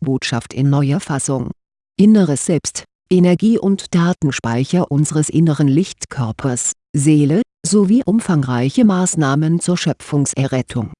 Botschaft in neuer Fassung. Inneres Selbst, Energie- und Datenspeicher unseres inneren Lichtkörpers, Seele, sowie umfangreiche Maßnahmen zur Schöpfungserrettung.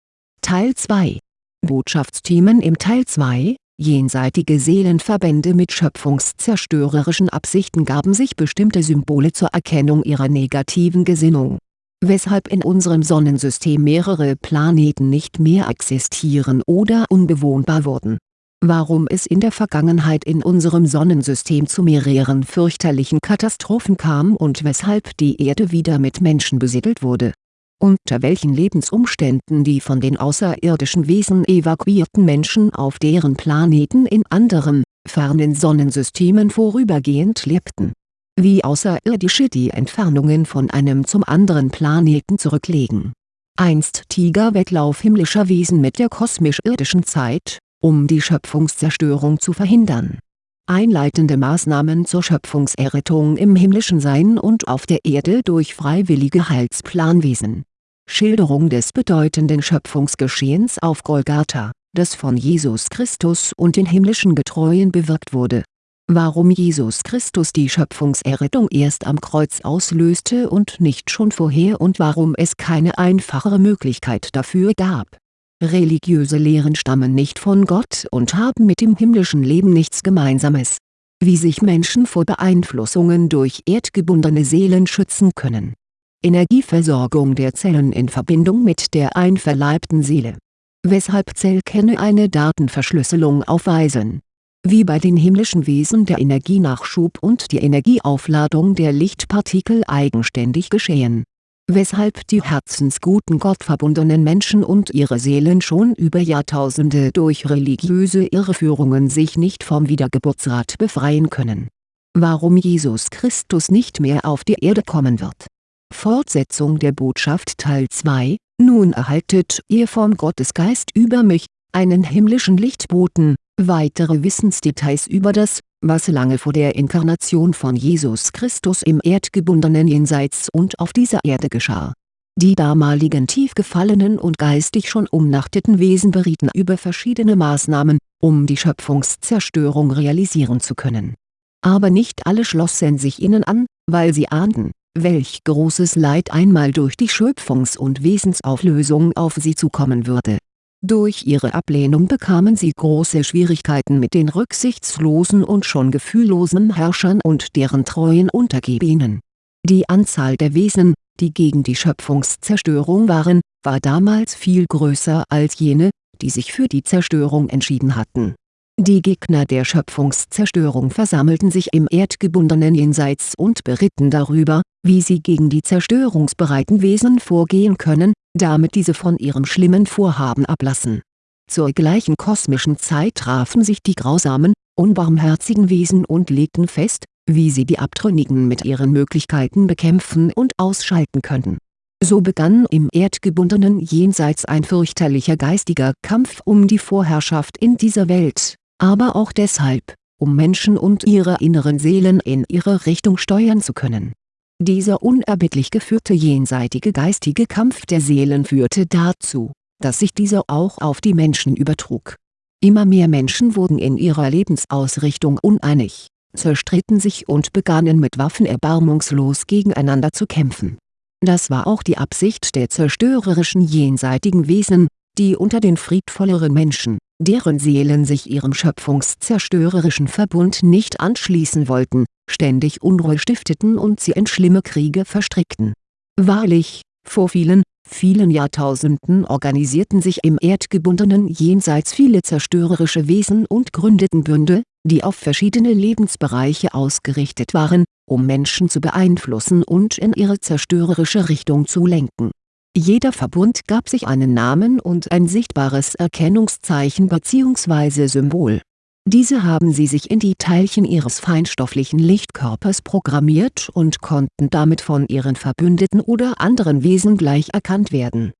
Teil 2 Botschaftsthemen im Teil 2 Jenseitige Seelenverbände mit schöpfungszerstörerischen Absichten gaben sich bestimmte Symbole zur Erkennung ihrer negativen Gesinnung. Weshalb in unserem Sonnensystem mehrere Planeten nicht mehr existieren oder unbewohnbar wurden. Warum es in der Vergangenheit in unserem Sonnensystem zu mehreren fürchterlichen Katastrophen kam und weshalb die Erde wieder mit Menschen besiedelt wurde unter welchen Lebensumständen die von den außerirdischen Wesen evakuierten Menschen auf deren Planeten in anderen, fernen Sonnensystemen vorübergehend lebten. Wie Außerirdische die Entfernungen von einem zum anderen Planeten zurücklegen. Einst Tigerwettlauf himmlischer Wesen mit der kosmisch-irdischen Zeit, um die Schöpfungszerstörung zu verhindern. Einleitende Maßnahmen zur Schöpfungserrettung im himmlischen Sein und auf der Erde durch freiwillige Heilsplanwesen Schilderung des bedeutenden Schöpfungsgeschehens auf Golgatha, das von Jesus Christus und den himmlischen Getreuen bewirkt wurde. Warum Jesus Christus die Schöpfungserrettung erst am Kreuz auslöste und nicht schon vorher und warum es keine einfachere Möglichkeit dafür gab. Religiöse Lehren stammen nicht von Gott und haben mit dem himmlischen Leben nichts Gemeinsames. Wie sich Menschen vor Beeinflussungen durch erdgebundene Seelen schützen können Energieversorgung der Zellen in Verbindung mit der einverleibten Seele. Weshalb Zellkerne eine Datenverschlüsselung aufweisen. Wie bei den himmlischen Wesen der Energienachschub und die Energieaufladung der Lichtpartikel eigenständig geschehen. Weshalb die herzensguten gottverbundenen Menschen und ihre Seelen schon über Jahrtausende durch religiöse Irreführungen sich nicht vom Wiedergeburtsrat befreien können. Warum Jesus Christus nicht mehr auf die Erde kommen wird. Fortsetzung der Botschaft Teil 2, nun erhaltet ihr vom Gottesgeist über mich, einen himmlischen Lichtboten, weitere Wissensdetails über das, was lange vor der Inkarnation von Jesus Christus im erdgebundenen Jenseits und auf dieser Erde geschah. Die damaligen tief gefallenen und geistig schon umnachteten Wesen berieten über verschiedene Maßnahmen, um die Schöpfungszerstörung realisieren zu können. Aber nicht alle schlossen sich ihnen an, weil sie ahnten, welch großes Leid einmal durch die Schöpfungs- und Wesensauflösung auf sie zukommen würde. Durch ihre Ablehnung bekamen sie große Schwierigkeiten mit den rücksichtslosen und schon gefühllosen Herrschern und deren treuen Untergebenen. Die Anzahl der Wesen, die gegen die Schöpfungszerstörung waren, war damals viel größer als jene, die sich für die Zerstörung entschieden hatten die Gegner der Schöpfungszerstörung versammelten sich im erdgebundenen Jenseits und beritten darüber, wie sie gegen die zerstörungsbereiten Wesen vorgehen können, damit diese von ihrem schlimmen Vorhaben ablassen. Zur gleichen kosmischen Zeit trafen sich die grausamen, unbarmherzigen Wesen und legten fest, wie sie die Abtrünnigen mit ihren Möglichkeiten bekämpfen und ausschalten könnten. So begann im erdgebundenen Jenseits ein fürchterlicher geistiger Kampf um die Vorherrschaft in dieser Welt aber auch deshalb, um Menschen und ihre inneren Seelen in ihre Richtung steuern zu können. Dieser unerbittlich geführte jenseitige geistige Kampf der Seelen führte dazu, dass sich dieser auch auf die Menschen übertrug. Immer mehr Menschen wurden in ihrer Lebensausrichtung uneinig, zerstritten sich und begannen mit Waffen erbarmungslos gegeneinander zu kämpfen. Das war auch die Absicht der zerstörerischen jenseitigen Wesen, die unter den friedvolleren Menschen, deren Seelen sich ihrem schöpfungszerstörerischen Verbund nicht anschließen wollten, ständig Unruhe stifteten und sie in schlimme Kriege verstrickten. Wahrlich, vor vielen, vielen Jahrtausenden organisierten sich im erdgebundenen Jenseits viele zerstörerische Wesen und gründeten Bünde, die auf verschiedene Lebensbereiche ausgerichtet waren, um Menschen zu beeinflussen und in ihre zerstörerische Richtung zu lenken jeder Verbund gab sich einen Namen und ein sichtbares Erkennungszeichen bzw. Symbol. Diese haben sie sich in die Teilchen ihres feinstofflichen Lichtkörpers programmiert und konnten damit von ihren Verbündeten oder anderen Wesen gleich erkannt werden.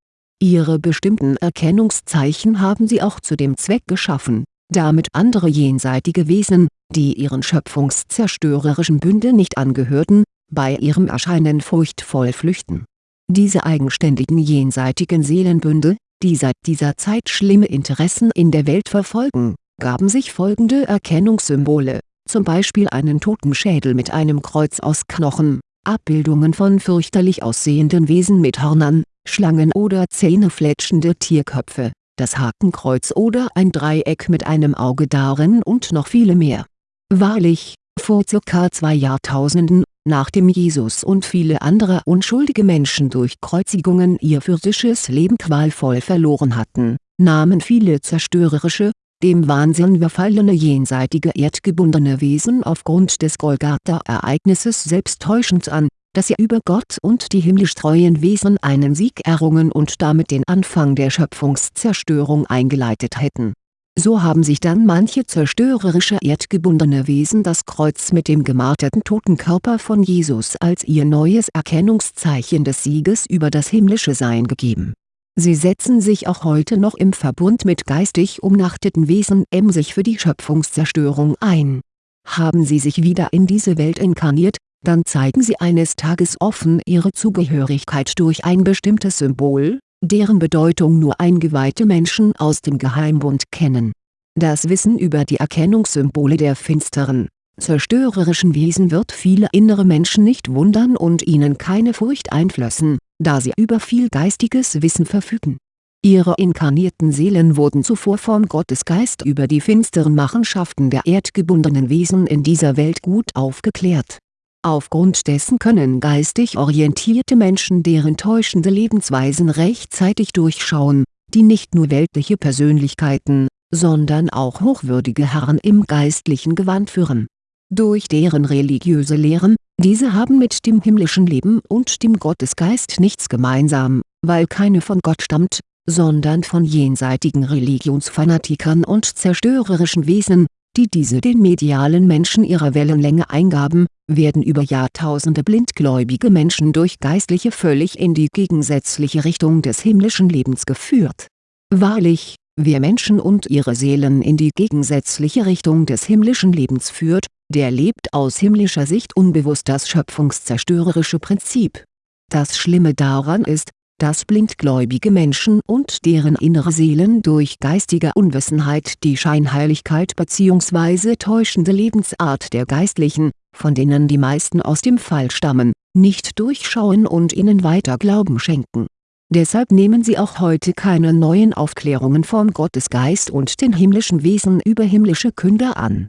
Ihre bestimmten Erkennungszeichen haben sie auch zu dem Zweck geschaffen, damit andere jenseitige Wesen, die ihren schöpfungszerstörerischen Bünde nicht angehörten, bei ihrem Erscheinen furchtvoll flüchten diese eigenständigen jenseitigen Seelenbünde, die seit dieser Zeit schlimme Interessen in der Welt verfolgen, gaben sich folgende Erkennungssymbole, zum Beispiel einen Totenschädel mit einem Kreuz aus Knochen, Abbildungen von fürchterlich aussehenden Wesen mit Hörnern, Schlangen oder zähnefletschende Tierköpfe, das Hakenkreuz oder ein Dreieck mit einem Auge darin und noch viele mehr. Wahrlich, vor ca. zwei Jahrtausenden, nachdem Jesus und viele andere unschuldige Menschen durch Kreuzigungen ihr physisches Leben qualvoll verloren hatten, nahmen viele zerstörerische, dem Wahnsinn verfallene jenseitige erdgebundene Wesen aufgrund des Golgatha-Ereignisses selbst täuschend an, dass sie über Gott und die himmlisch treuen Wesen einen Sieg errungen und damit den Anfang der Schöpfungszerstörung eingeleitet hätten. So haben sich dann manche zerstörerische erdgebundene Wesen das Kreuz mit dem gemarterten Totenkörper von Jesus als ihr neues Erkennungszeichen des Sieges über das himmlische Sein gegeben Sie setzen sich auch heute noch im Verbund mit geistig umnachteten Wesen emsig für die Schöpfungszerstörung ein. Haben sie sich wieder in diese Welt inkarniert, dann zeigen sie eines Tages offen ihre Zugehörigkeit durch ein bestimmtes Symbol, deren Bedeutung nur eingeweihte Menschen aus dem Geheimbund kennen. Das Wissen über die Erkennungssymbole der finsteren, zerstörerischen Wesen wird viele innere Menschen nicht wundern und ihnen keine Furcht einflößen da sie über viel geistiges Wissen verfügen. Ihre inkarnierten Seelen wurden zuvor vom Gottesgeist über die finsteren Machenschaften der erdgebundenen Wesen in dieser Welt gut aufgeklärt. Aufgrund dessen können geistig orientierte Menschen deren täuschende Lebensweisen rechtzeitig durchschauen, die nicht nur weltliche Persönlichkeiten, sondern auch hochwürdige Herren im geistlichen Gewand führen. Durch deren religiöse Lehren, diese haben mit dem himmlischen Leben und dem Gottesgeist nichts gemeinsam, weil keine von Gott stammt, sondern von jenseitigen Religionsfanatikern und zerstörerischen Wesen, die diese den medialen Menschen ihrer Wellenlänge eingaben, werden über Jahrtausende blindgläubige Menschen durch Geistliche völlig in die gegensätzliche Richtung des himmlischen Lebens geführt. Wahrlich, wer Menschen und ihre Seelen in die gegensätzliche Richtung des himmlischen Lebens führt, der lebt aus himmlischer Sicht unbewusst das schöpfungszerstörerische Prinzip. Das Schlimme daran ist, dass blindgläubige Menschen und deren innere Seelen durch geistige Unwissenheit die Scheinheiligkeit bzw. täuschende Lebensart der Geistlichen, von denen die meisten aus dem Fall stammen, nicht durchschauen und ihnen weiter Glauben schenken. Deshalb nehmen sie auch heute keine neuen Aufklärungen vom Gottesgeist und den himmlischen Wesen über himmlische Künder an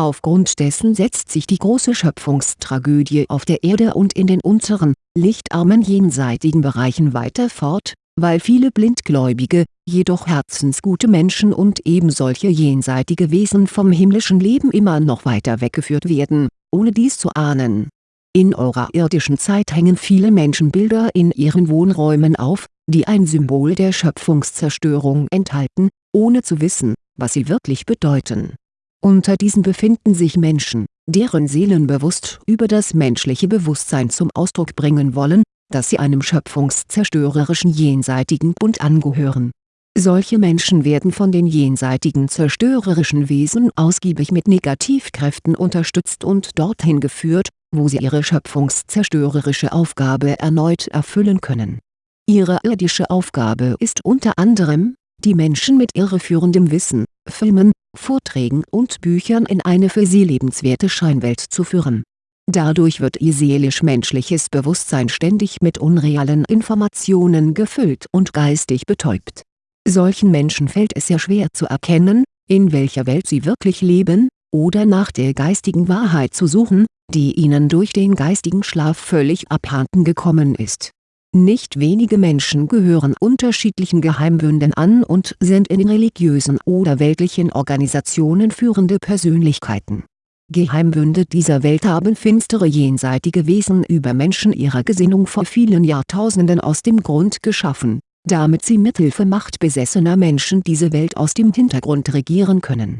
Aufgrund dessen setzt sich die große Schöpfungstragödie auf der Erde und in den unteren, lichtarmen jenseitigen Bereichen weiter fort, weil viele blindgläubige, jedoch herzensgute Menschen und ebensolche jenseitige Wesen vom himmlischen Leben immer noch weiter weggeführt werden, ohne dies zu ahnen. In eurer irdischen Zeit hängen viele Menschenbilder in ihren Wohnräumen auf, die ein Symbol der Schöpfungszerstörung enthalten, ohne zu wissen, was sie wirklich bedeuten unter diesen befinden sich Menschen, deren Seelen bewusst über das menschliche Bewusstsein zum Ausdruck bringen wollen, dass sie einem schöpfungszerstörerischen jenseitigen Bund angehören. Solche Menschen werden von den jenseitigen zerstörerischen Wesen ausgiebig mit Negativkräften unterstützt und dorthin geführt, wo sie ihre schöpfungszerstörerische Aufgabe erneut erfüllen können. Ihre irdische Aufgabe ist unter anderem, die Menschen mit irreführendem Wissen, Filmen, Vorträgen und Büchern in eine für sie lebenswerte Scheinwelt zu führen. Dadurch wird ihr seelisch-menschliches Bewusstsein ständig mit unrealen Informationen gefüllt und geistig betäubt. Solchen Menschen fällt es sehr schwer zu erkennen, in welcher Welt sie wirklich leben, oder nach der geistigen Wahrheit zu suchen, die ihnen durch den geistigen Schlaf völlig abhanden gekommen ist nicht wenige Menschen gehören unterschiedlichen Geheimbünden an und sind in religiösen oder weltlichen Organisationen führende Persönlichkeiten. Geheimbünde dieser Welt haben finstere jenseitige Wesen über Menschen ihrer Gesinnung vor vielen Jahrtausenden aus dem Grund geschaffen, damit sie mithilfe machtbesessener Menschen diese Welt aus dem Hintergrund regieren können.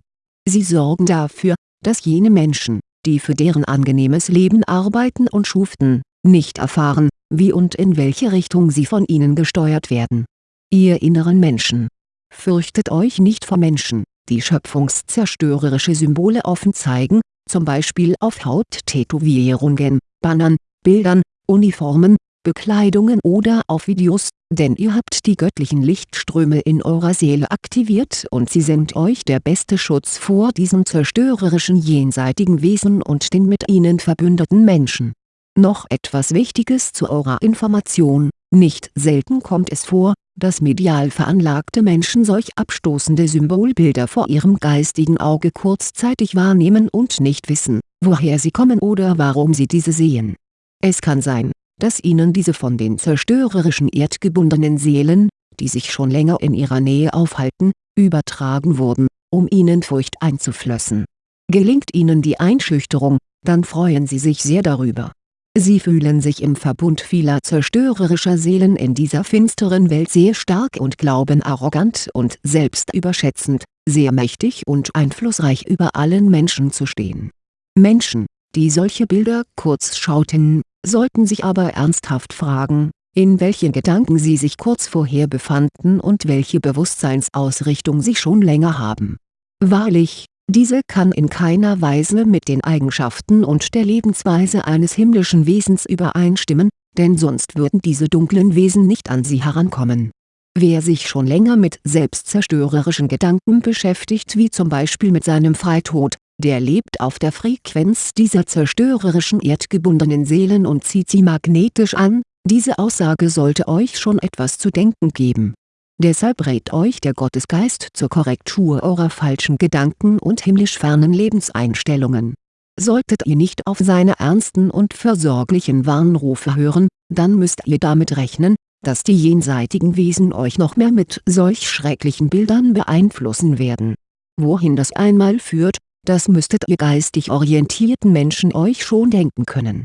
Sie sorgen dafür, dass jene Menschen, die für deren angenehmes Leben arbeiten und schuften, nicht erfahren, wie und in welche Richtung sie von ihnen gesteuert werden. Ihr inneren Menschen! Fürchtet euch nicht vor Menschen, die schöpfungszerstörerische Symbole offen zeigen, zum Beispiel auf Hauttätowierungen, Bannern, Bildern, Uniformen, Bekleidungen oder auf Videos, denn ihr habt die göttlichen Lichtströme in eurer Seele aktiviert und sie sind euch der beste Schutz vor diesen zerstörerischen jenseitigen Wesen und den mit ihnen verbündeten Menschen. Noch etwas Wichtiges zu eurer Information, nicht selten kommt es vor, dass medial veranlagte Menschen solch abstoßende Symbolbilder vor ihrem geistigen Auge kurzzeitig wahrnehmen und nicht wissen, woher sie kommen oder warum sie diese sehen. Es kann sein, dass ihnen diese von den zerstörerischen erdgebundenen Seelen, die sich schon länger in ihrer Nähe aufhalten, übertragen wurden, um ihnen Furcht einzuflößen. Gelingt ihnen die Einschüchterung, dann freuen sie sich sehr darüber. Sie fühlen sich im Verbund vieler zerstörerischer Seelen in dieser finsteren Welt sehr stark und glauben arrogant und selbstüberschätzend, sehr mächtig und einflussreich über allen Menschen zu stehen. Menschen, die solche Bilder kurz schauten, sollten sich aber ernsthaft fragen, in welchen Gedanken sie sich kurz vorher befanden und welche Bewusstseinsausrichtung sie schon länger haben. Wahrlich, diese kann in keiner Weise mit den Eigenschaften und der Lebensweise eines himmlischen Wesens übereinstimmen, denn sonst würden diese dunklen Wesen nicht an sie herankommen. Wer sich schon länger mit selbstzerstörerischen Gedanken beschäftigt wie zum Beispiel mit seinem Freitod, der lebt auf der Frequenz dieser zerstörerischen erdgebundenen Seelen und zieht sie magnetisch an, diese Aussage sollte euch schon etwas zu denken geben. Deshalb rät euch der Gottesgeist zur Korrektur eurer falschen Gedanken und himmlisch fernen Lebenseinstellungen. Solltet ihr nicht auf seine ernsten und versorglichen Warnrufe hören, dann müsst ihr damit rechnen, dass die jenseitigen Wesen euch noch mehr mit solch schrecklichen Bildern beeinflussen werden. Wohin das einmal führt, das müsstet ihr geistig orientierten Menschen euch schon denken können.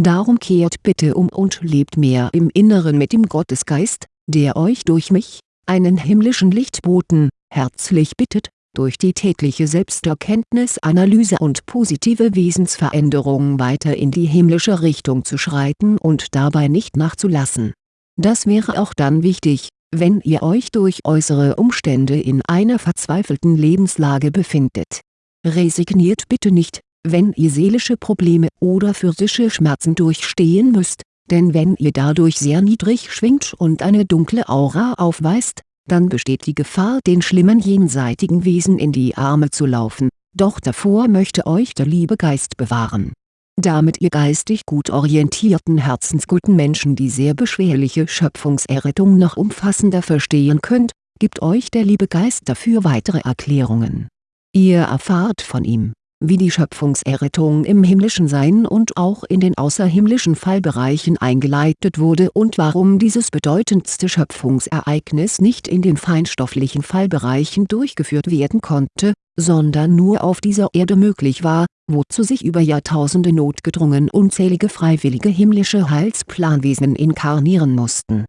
Darum kehrt bitte um und lebt mehr im Inneren mit dem Gottesgeist, der euch durch mich, einen himmlischen Lichtboten, herzlich bittet, durch die tägliche Selbsterkenntnisanalyse und positive Wesensveränderung weiter in die himmlische Richtung zu schreiten und dabei nicht nachzulassen. Das wäre auch dann wichtig, wenn ihr euch durch äußere Umstände in einer verzweifelten Lebenslage befindet Resigniert bitte nicht, wenn ihr seelische Probleme oder physische Schmerzen durchstehen müsst, denn wenn ihr dadurch sehr niedrig schwingt und eine dunkle Aura aufweist, dann besteht die Gefahr den schlimmen jenseitigen Wesen in die Arme zu laufen, doch davor möchte euch der liebe Geist bewahren. Damit ihr geistig gut orientierten herzensguten Menschen die sehr beschwerliche Schöpfungserrettung noch umfassender verstehen könnt, gibt euch der liebe Geist dafür weitere Erklärungen. Ihr erfahrt von ihm, wie die Schöpfungserrettung im himmlischen Sein und auch in den außerhimmlischen Fallbereichen eingeleitet wurde und warum dieses bedeutendste Schöpfungsereignis nicht in den feinstofflichen Fallbereichen durchgeführt werden konnte, sondern nur auf dieser Erde möglich war, wozu sich über Jahrtausende notgedrungen unzählige freiwillige himmlische Heilsplanwesen inkarnieren mussten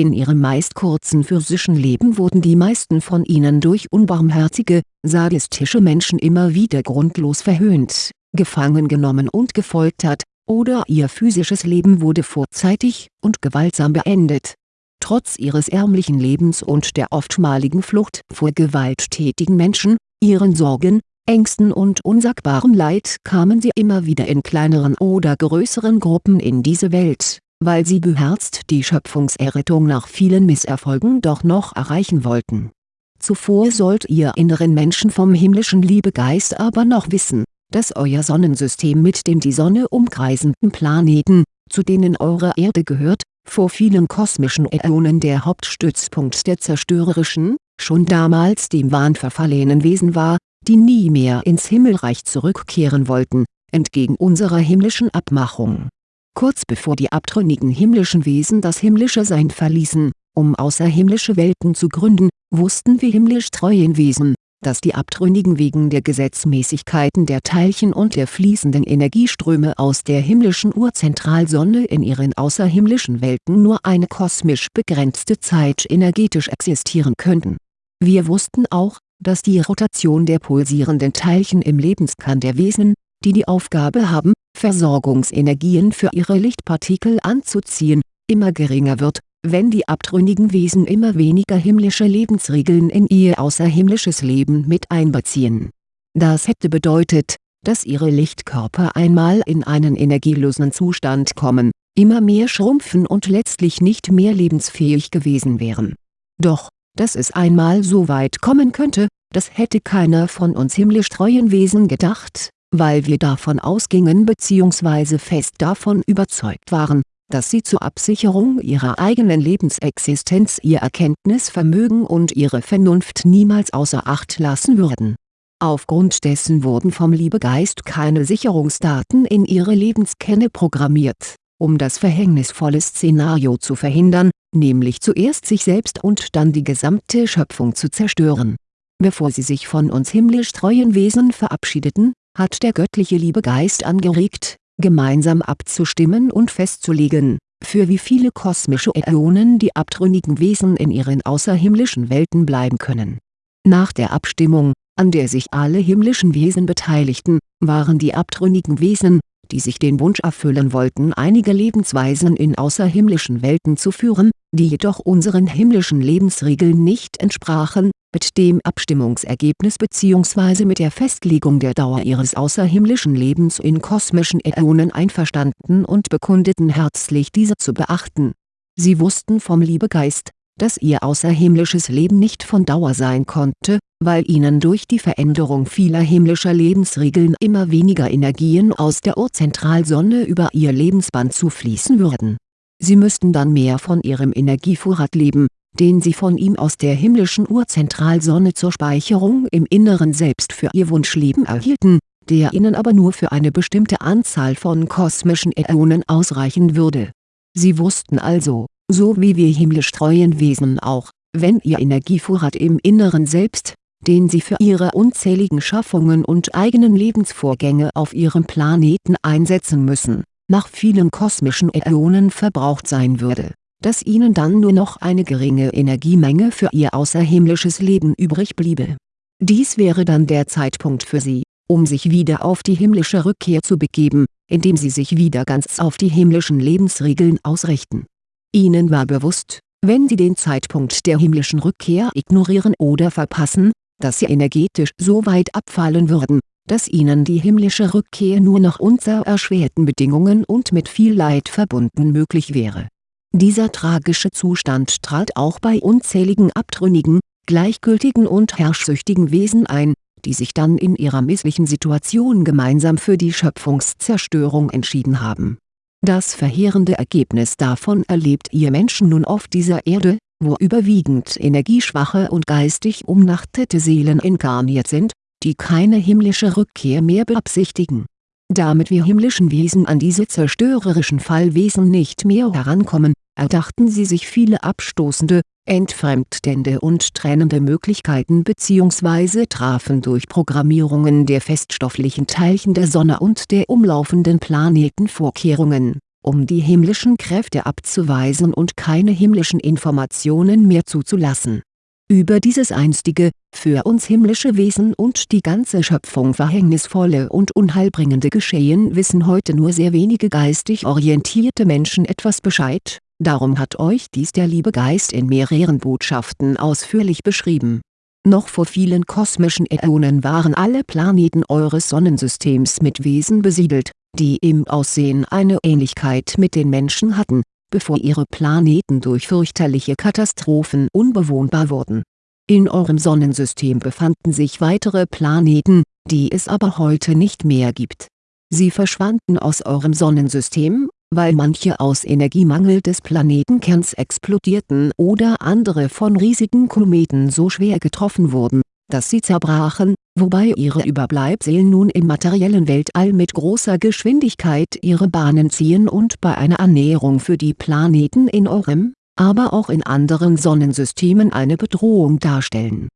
in ihrem meist kurzen physischen Leben wurden die meisten von ihnen durch unbarmherzige, sadistische Menschen immer wieder grundlos verhöhnt, gefangen genommen und gefoltert, oder ihr physisches Leben wurde vorzeitig und gewaltsam beendet. Trotz ihres ärmlichen Lebens und der oftmaligen Flucht vor gewalttätigen Menschen, ihren Sorgen, Ängsten und unsagbarem Leid kamen sie immer wieder in kleineren oder größeren Gruppen in diese Welt weil sie beherzt die Schöpfungserrettung nach vielen Misserfolgen doch noch erreichen wollten. Zuvor sollt ihr inneren Menschen vom himmlischen Liebegeist aber noch wissen, dass euer Sonnensystem mit dem die Sonne umkreisenden Planeten, zu denen eure Erde gehört, vor vielen kosmischen Äonen der Hauptstützpunkt der zerstörerischen, schon damals dem Wahn verfallenen Wesen war, die nie mehr ins Himmelreich zurückkehren wollten, entgegen unserer himmlischen Abmachung kurz bevor die abtrünnigen himmlischen Wesen das himmlische Sein verließen, um außerhimmlische Welten zu gründen, wussten wir himmlisch treuen Wesen, dass die Abtrünnigen wegen der Gesetzmäßigkeiten der Teilchen und der fließenden Energieströme aus der himmlischen Urzentralsonne in ihren außerhimmlischen Welten nur eine kosmisch begrenzte Zeit energetisch existieren könnten. Wir wussten auch, dass die Rotation der pulsierenden Teilchen im Lebenskern der Wesen, die die Aufgabe haben, Versorgungsenergien für ihre Lichtpartikel anzuziehen, immer geringer wird, wenn die abtrünnigen Wesen immer weniger himmlische Lebensregeln in ihr außerhimmlisches Leben mit einbeziehen. Das hätte bedeutet, dass ihre Lichtkörper einmal in einen energielosen Zustand kommen, immer mehr schrumpfen und letztlich nicht mehr lebensfähig gewesen wären. Doch, dass es einmal so weit kommen könnte, das hätte keiner von uns himmlisch treuen Wesen gedacht, weil wir davon ausgingen bzw. fest davon überzeugt waren, dass sie zur Absicherung ihrer eigenen Lebensexistenz ihr Erkenntnisvermögen und ihre Vernunft niemals außer Acht lassen würden. Aufgrund dessen wurden vom Liebegeist keine Sicherungsdaten in ihre Lebenskenne programmiert, um das verhängnisvolle Szenario zu verhindern, nämlich zuerst sich selbst und dann die gesamte Schöpfung zu zerstören. Bevor sie sich von uns himmlisch treuen Wesen verabschiedeten, hat der göttliche Liebegeist angeregt, gemeinsam abzustimmen und festzulegen, für wie viele kosmische Äonen die abtrünnigen Wesen in ihren außerhimmlischen Welten bleiben können. Nach der Abstimmung, an der sich alle himmlischen Wesen beteiligten, waren die abtrünnigen Wesen, die sich den Wunsch erfüllen wollten einige Lebensweisen in außerhimmlischen Welten zu führen, die jedoch unseren himmlischen Lebensregeln nicht entsprachen, mit dem Abstimmungsergebnis bzw. mit der Festlegung der Dauer ihres außerhimmlischen Lebens in kosmischen Äonen einverstanden und bekundeten herzlich diese zu beachten. Sie wussten vom Liebegeist, dass ihr außerhimmlisches Leben nicht von Dauer sein konnte, weil ihnen durch die Veränderung vieler himmlischer Lebensregeln immer weniger Energien aus der Urzentralsonne über ihr Lebensband zufließen würden. Sie müssten dann mehr von ihrem Energievorrat leben, den sie von ihm aus der himmlischen Urzentralsonne zur Speicherung im Inneren Selbst für ihr Wunschleben erhielten, der ihnen aber nur für eine bestimmte Anzahl von kosmischen Äonen ausreichen würde. Sie wussten also, so wie wir himmlisch treuen Wesen auch, wenn ihr Energievorrat im Inneren Selbst, den sie für ihre unzähligen Schaffungen und eigenen Lebensvorgänge auf ihrem Planeten einsetzen müssen, nach vielen kosmischen Äonen verbraucht sein würde, dass ihnen dann nur noch eine geringe Energiemenge für ihr außerhimmlisches Leben übrig bliebe. Dies wäre dann der Zeitpunkt für sie, um sich wieder auf die himmlische Rückkehr zu begeben, indem sie sich wieder ganz auf die himmlischen Lebensregeln ausrichten. Ihnen war bewusst, wenn sie den Zeitpunkt der himmlischen Rückkehr ignorieren oder verpassen, dass sie energetisch so weit abfallen würden, dass ihnen die himmlische Rückkehr nur noch unter erschwerten Bedingungen und mit viel Leid verbunden möglich wäre. Dieser tragische Zustand trat auch bei unzähligen abtrünnigen, gleichgültigen und herrschsüchtigen Wesen ein, die sich dann in ihrer misslichen Situation gemeinsam für die Schöpfungszerstörung entschieden haben. Das verheerende Ergebnis davon erlebt ihr Menschen nun auf dieser Erde, wo überwiegend energieschwache und geistig umnachtete Seelen inkarniert sind, die keine himmlische Rückkehr mehr beabsichtigen. Damit wir himmlischen Wesen an diese zerstörerischen Fallwesen nicht mehr herankommen, erdachten sie sich viele abstoßende, entfremdende und trennende Möglichkeiten bzw. trafen durch Programmierungen der feststofflichen Teilchen der Sonne und der umlaufenden Planeten Vorkehrungen, um die himmlischen Kräfte abzuweisen und keine himmlischen Informationen mehr zuzulassen über dieses einstige, für uns himmlische Wesen und die ganze Schöpfung verhängnisvolle und unheilbringende Geschehen wissen heute nur sehr wenige geistig orientierte Menschen etwas Bescheid, darum hat euch dies der liebe Geist in mehreren Botschaften ausführlich beschrieben. Noch vor vielen kosmischen Äonen waren alle Planeten eures Sonnensystems mit Wesen besiedelt, die im Aussehen eine Ähnlichkeit mit den Menschen hatten bevor ihre Planeten durch fürchterliche Katastrophen unbewohnbar wurden. In eurem Sonnensystem befanden sich weitere Planeten, die es aber heute nicht mehr gibt. Sie verschwanden aus eurem Sonnensystem, weil manche aus Energiemangel des Planetenkerns explodierten oder andere von riesigen Kometen so schwer getroffen wurden, dass sie zerbrachen, wobei ihre Überbleibsel nun im materiellen Weltall mit großer Geschwindigkeit ihre Bahnen ziehen und bei einer Annäherung für die Planeten in eurem, aber auch in anderen Sonnensystemen eine Bedrohung darstellen.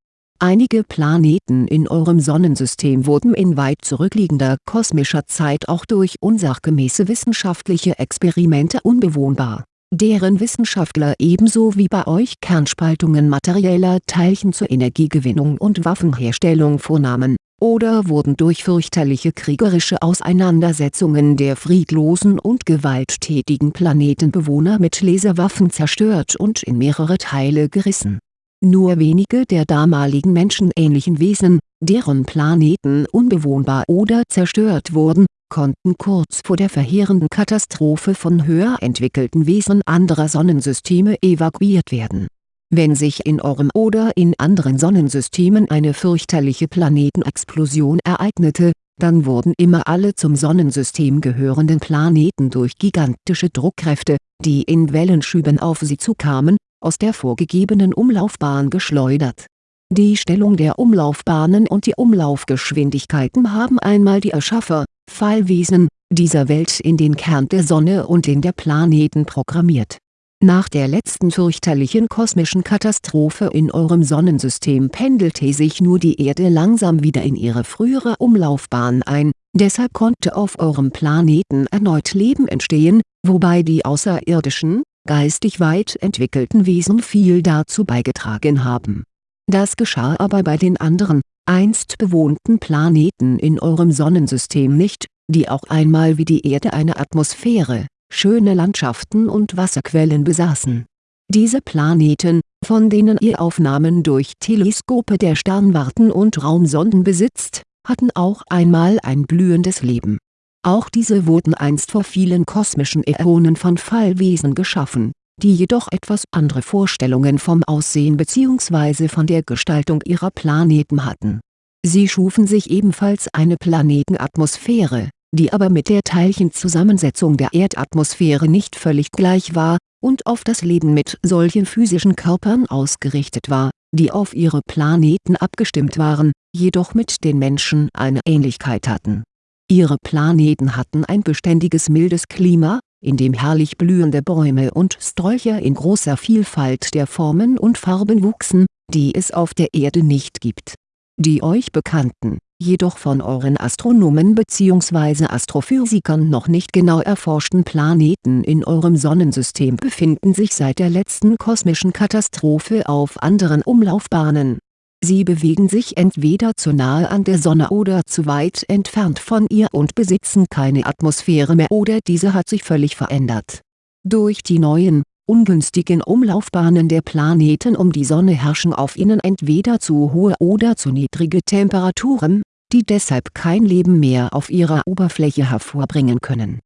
Einige Planeten in eurem Sonnensystem wurden in weit zurückliegender kosmischer Zeit auch durch unsachgemäße wissenschaftliche Experimente unbewohnbar deren Wissenschaftler ebenso wie bei euch Kernspaltungen materieller Teilchen zur Energiegewinnung und Waffenherstellung vornahmen, oder wurden durch fürchterliche kriegerische Auseinandersetzungen der friedlosen und gewalttätigen Planetenbewohner mit Laserwaffen zerstört und in mehrere Teile gerissen. Nur wenige der damaligen menschenähnlichen Wesen, deren Planeten unbewohnbar oder zerstört wurden, konnten kurz vor der verheerenden Katastrophe von höher entwickelten Wesen anderer Sonnensysteme evakuiert werden. Wenn sich in eurem oder in anderen Sonnensystemen eine fürchterliche Planetenexplosion ereignete, dann wurden immer alle zum Sonnensystem gehörenden Planeten durch gigantische Druckkräfte, die in Wellenschüben auf sie zukamen, aus der vorgegebenen Umlaufbahn geschleudert. Die Stellung der Umlaufbahnen und die Umlaufgeschwindigkeiten haben einmal die Erschaffer, Fallwesen, dieser Welt in den Kern der Sonne und in der Planeten programmiert. Nach der letzten fürchterlichen kosmischen Katastrophe in eurem Sonnensystem pendelte sich nur die Erde langsam wieder in ihre frühere Umlaufbahn ein, deshalb konnte auf eurem Planeten erneut Leben entstehen, wobei die außerirdischen, geistig weit entwickelten Wesen viel dazu beigetragen haben das geschah aber bei den anderen, einst bewohnten Planeten in eurem Sonnensystem nicht, die auch einmal wie die Erde eine Atmosphäre, schöne Landschaften und Wasserquellen besaßen. Diese Planeten, von denen ihr Aufnahmen durch Teleskope der Sternwarten und Raumsonden besitzt, hatten auch einmal ein blühendes Leben. Auch diese wurden einst vor vielen kosmischen Äonen von Fallwesen geschaffen die jedoch etwas andere Vorstellungen vom Aussehen bzw. von der Gestaltung ihrer Planeten hatten. Sie schufen sich ebenfalls eine Planetenatmosphäre, die aber mit der Teilchenzusammensetzung der Erdatmosphäre nicht völlig gleich war, und auf das Leben mit solchen physischen Körpern ausgerichtet war, die auf ihre Planeten abgestimmt waren, jedoch mit den Menschen eine Ähnlichkeit hatten. Ihre Planeten hatten ein beständiges mildes Klima, in dem herrlich blühende Bäume und Sträucher in großer Vielfalt der Formen und Farben wuchsen, die es auf der Erde nicht gibt. Die euch bekannten, jedoch von euren Astronomen bzw. Astrophysikern noch nicht genau erforschten Planeten in eurem Sonnensystem befinden sich seit der letzten kosmischen Katastrophe auf anderen Umlaufbahnen Sie bewegen sich entweder zu nahe an der Sonne oder zu weit entfernt von ihr und besitzen keine Atmosphäre mehr oder diese hat sich völlig verändert. Durch die neuen, ungünstigen Umlaufbahnen der Planeten um die Sonne herrschen auf ihnen entweder zu hohe oder zu niedrige Temperaturen, die deshalb kein Leben mehr auf ihrer Oberfläche hervorbringen können.